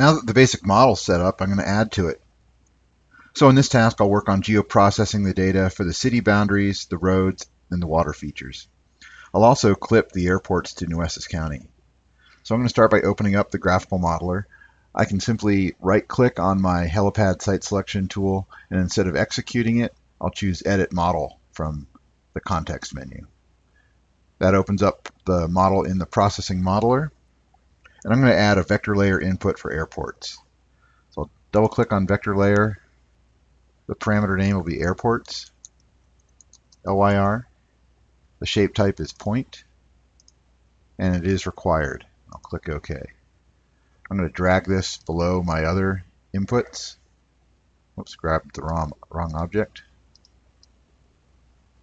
Now that the basic model is set up, I'm going to add to it. So in this task, I'll work on geoprocessing the data for the city boundaries, the roads, and the water features. I'll also clip the airports to Nueces County. So I'm going to start by opening up the graphical modeler. I can simply right click on my helipad site selection tool and instead of executing it, I'll choose edit model from the context menu. That opens up the model in the processing modeler. And I'm going to add a vector layer input for airports. So I'll double click on vector layer. The parameter name will be airports, LYR. The shape type is point, and it is required. I'll click OK. I'm going to drag this below my other inputs. Oops, grabbed the wrong, wrong object.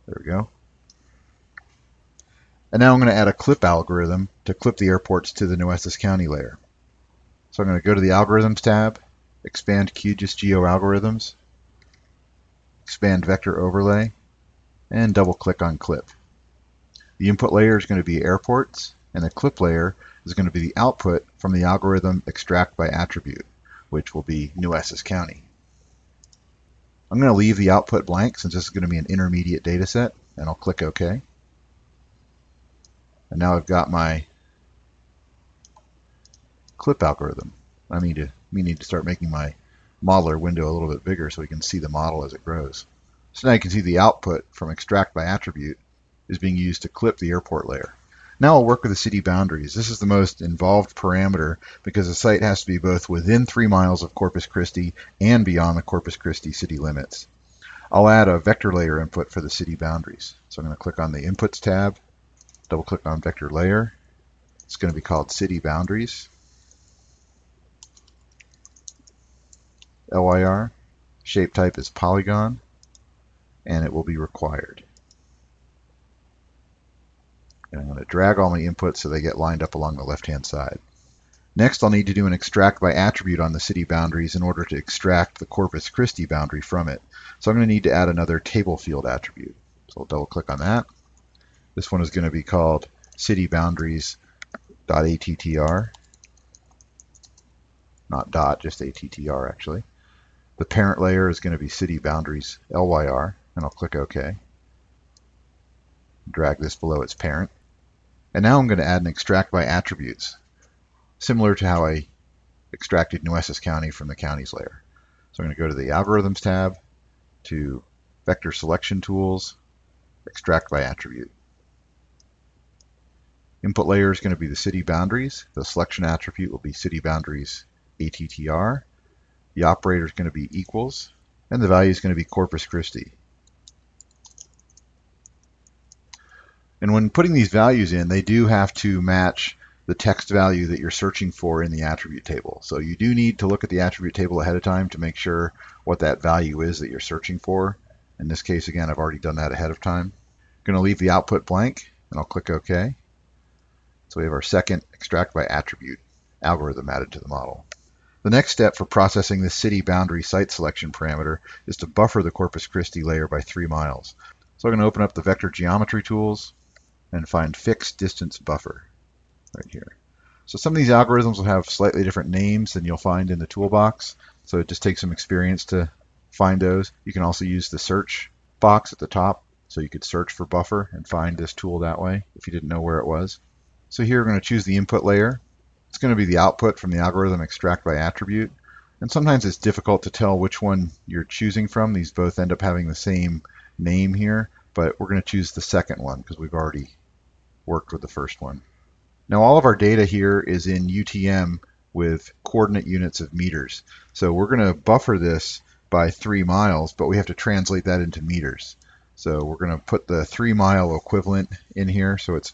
There we go. And now I'm going to add a clip algorithm to clip the airports to the Nueces County layer. So I'm going to go to the Algorithms tab, expand QGIS Geo Algorithms, expand Vector Overlay, and double click on Clip. The input layer is going to be airports, and the clip layer is going to be the output from the algorithm extract by attribute, which will be Nueces County. I'm going to leave the output blank since this is going to be an intermediate data set, and I'll click OK. And now I've got my clip algorithm. I need to, need to start making my modeler window a little bit bigger so we can see the model as it grows. So now you can see the output from extract by attribute is being used to clip the airport layer. Now I'll work with the city boundaries. This is the most involved parameter because the site has to be both within three miles of Corpus Christi and beyond the Corpus Christi city limits. I'll add a vector layer input for the city boundaries. So I'm going to click on the Inputs tab, double click on Vector Layer. It's going to be called City Boundaries. LYR. Shape type is polygon, and it will be required. And I'm going to drag all my inputs so they get lined up along the left-hand side. Next, I'll need to do an extract by attribute on the city boundaries in order to extract the Corpus Christi boundary from it. So I'm going to need to add another table field attribute. So I'll double click on that. This one is going to be called city boundaries.attr. Not dot, just attr actually. The parent layer is going to be city boundaries LYR, and I'll click OK. Drag this below its parent. And now I'm going to add an extract by attributes, similar to how I extracted Nueces County from the counties layer. So I'm going to go to the Algorithms tab, to Vector Selection Tools, Extract by Attribute. Input layer is going to be the city boundaries. The selection attribute will be city boundaries ATTR. The operator is going to be equals, and the value is going to be Corpus Christi. And when putting these values in, they do have to match the text value that you're searching for in the attribute table. So you do need to look at the attribute table ahead of time to make sure what that value is that you're searching for. In this case, again, I've already done that ahead of time. I'm going to leave the output blank, and I'll click OK. So we have our second extract by attribute algorithm added to the model. The next step for processing the city boundary site selection parameter is to buffer the Corpus Christi layer by three miles. So I'm going to open up the vector geometry tools and find fixed distance buffer right here. So some of these algorithms will have slightly different names than you'll find in the toolbox. So it just takes some experience to find those. You can also use the search box at the top. So you could search for buffer and find this tool that way if you didn't know where it was. So here we're going to choose the input layer. It's going to be the output from the algorithm extract by attribute. And sometimes it's difficult to tell which one you're choosing from. These both end up having the same name here, but we're going to choose the second one because we've already worked with the first one. Now all of our data here is in UTM with coordinate units of meters. So we're going to buffer this by three miles, but we have to translate that into meters. So we're going to put the three mile equivalent in here. So it's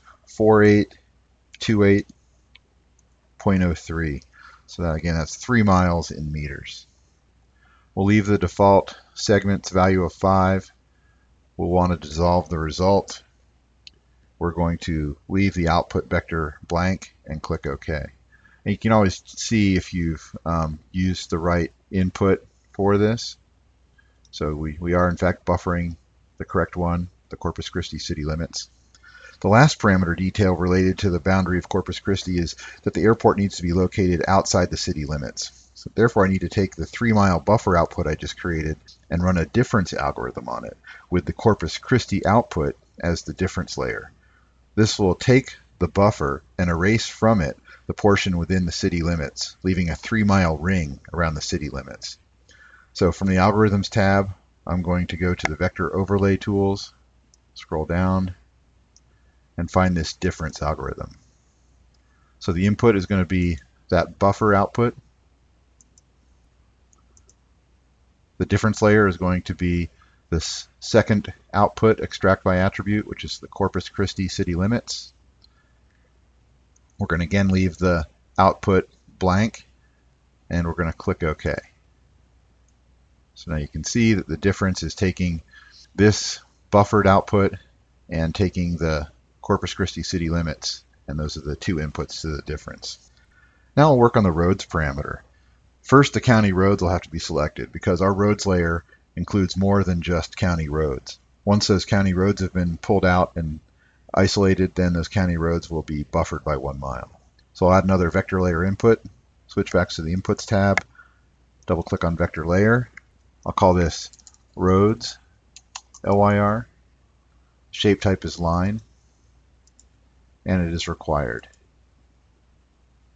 4828.03. So that, again, that's three miles in meters. We'll leave the default segments value of five. We'll want to dissolve the result we're going to leave the output vector blank and click OK. And you can always see if you've um, used the right input for this. So we, we are in fact buffering the correct one, the Corpus Christi city limits. The last parameter detail related to the boundary of Corpus Christi is that the airport needs to be located outside the city limits. So therefore, I need to take the three mile buffer output I just created and run a difference algorithm on it with the Corpus Christi output as the difference layer. This will take the buffer and erase from it the portion within the city limits, leaving a three mile ring around the city limits. So from the Algorithms tab, I'm going to go to the Vector Overlay Tools, scroll down, and find this difference algorithm. So the input is going to be that buffer output. The difference layer is going to be this second output extract by attribute, which is the Corpus Christi city limits. We're going to again leave the output blank and we're going to click OK. So now you can see that the difference is taking this buffered output and taking the Corpus Christi city limits, and those are the two inputs to the difference. Now I'll work on the roads parameter. First, the county roads will have to be selected because our roads layer includes more than just county roads. Once those county roads have been pulled out and isolated, then those county roads will be buffered by one mile. So I'll add another vector layer input, switch back to the inputs tab, double click on vector layer. I'll call this roads, LYR. Shape type is line and it is required.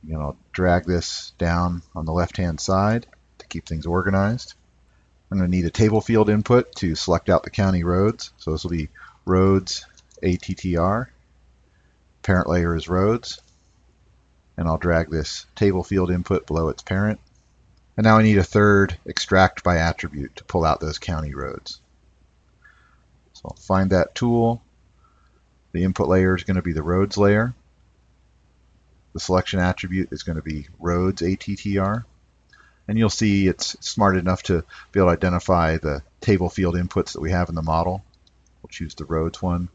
You know, drag this down on the left-hand side to keep things organized. I'm going to need a table field input to select out the county roads. So this will be roads ATTR. Parent layer is roads. And I'll drag this table field input below its parent. And now I need a third extract by attribute to pull out those county roads. So I'll find that tool, the input layer is going to be the roads layer. The selection attribute is going to be roads ATTR. And you'll see it's smart enough to be able to identify the table field inputs that we have in the model. We'll choose the roads one.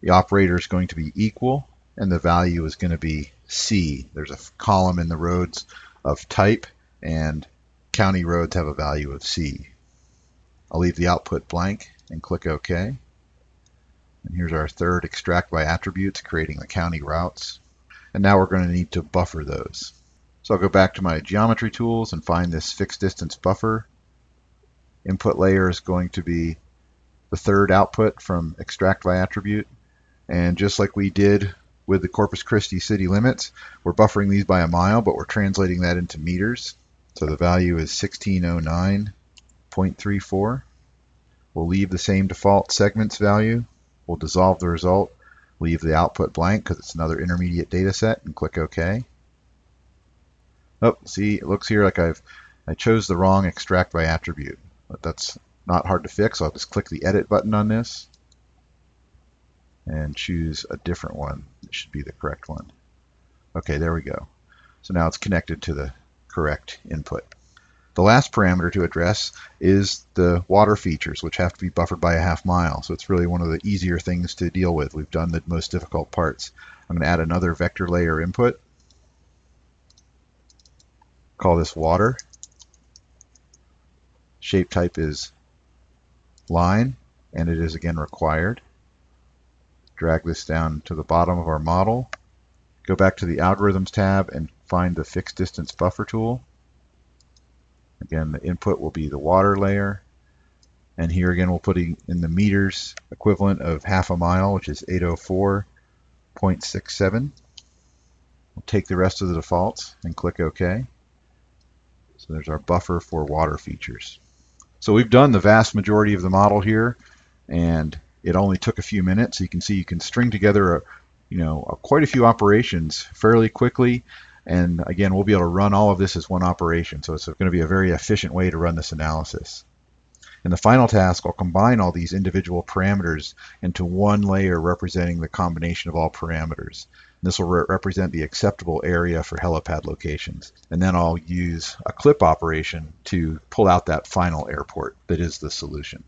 The operator is going to be equal, and the value is going to be C. There's a column in the roads of type, and county roads have a value of C. I'll leave the output blank and click OK. And here's our third extract by attributes, creating the county routes. And now we're going to need to buffer those. So I'll go back to my geometry tools and find this fixed distance buffer. Input layer is going to be the third output from extract by attribute. And just like we did with the Corpus Christi city limits, we're buffering these by a mile, but we're translating that into meters. So the value is 1609.34. We'll leave the same default segments value We'll dissolve the result, leave the output blank because it's another intermediate data set, and click OK. Oh, see, it looks here like I've I chose the wrong extract by attribute, but that's not hard to fix. I'll just click the edit button on this and choose a different one. It should be the correct one. Okay, there we go. So now it's connected to the correct input. The last parameter to address is the water features, which have to be buffered by a half mile. So it's really one of the easier things to deal with. We've done the most difficult parts. I'm going to add another vector layer input. Call this water. Shape type is line, and it is again required. Drag this down to the bottom of our model. Go back to the Algorithms tab and find the Fixed Distance Buffer tool. Again, the input will be the water layer. And here again, we'll put in the meters equivalent of half a mile, which is 804.67. We'll take the rest of the defaults and click OK. So there's our buffer for water features. So we've done the vast majority of the model here, and it only took a few minutes. You can see you can string together a, you know, a, quite a few operations fairly quickly and again, we'll be able to run all of this as one operation. So it's going to be a very efficient way to run this analysis. In the final task, I'll combine all these individual parameters into one layer representing the combination of all parameters. This will re represent the acceptable area for helipad locations. And then I'll use a clip operation to pull out that final airport that is the solution.